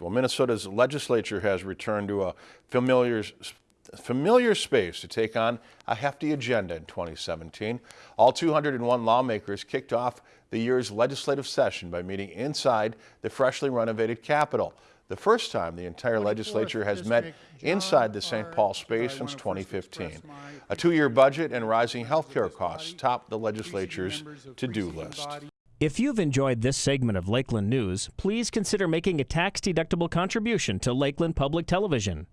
Well, Minnesota's legislature has returned to a familiar, familiar space to take on a hefty agenda in 2017. All 201 lawmakers kicked off the year's legislative session by meeting inside the freshly renovated Capitol. The first time the entire legislature has met inside the St. Paul space since 2015. A two-year budget and rising health care costs topped the legislature's to-do list. If you've enjoyed this segment of Lakeland News, please consider making a tax-deductible contribution to Lakeland Public Television.